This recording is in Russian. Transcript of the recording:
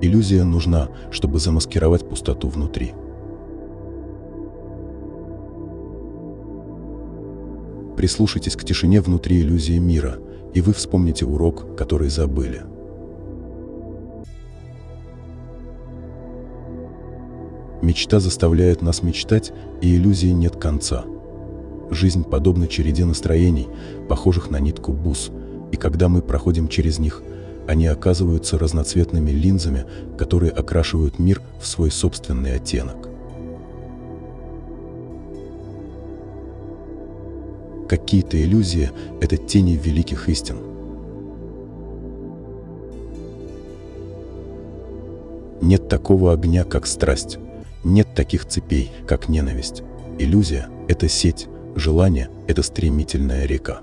Иллюзия нужна, чтобы замаскировать пустоту внутри. Прислушайтесь к тишине внутри иллюзии мира, и вы вспомните урок, который забыли. Мечта заставляет нас мечтать, и иллюзии нет конца. Жизнь подобна череде настроений, похожих на нитку бус, и когда мы проходим через них, они оказываются разноцветными линзами, которые окрашивают мир в свой собственный оттенок. Какие-то иллюзии — это тени великих истин. Нет такого огня, как страсть. Нет таких цепей, как ненависть. Иллюзия — это сеть, желание — это стремительная река.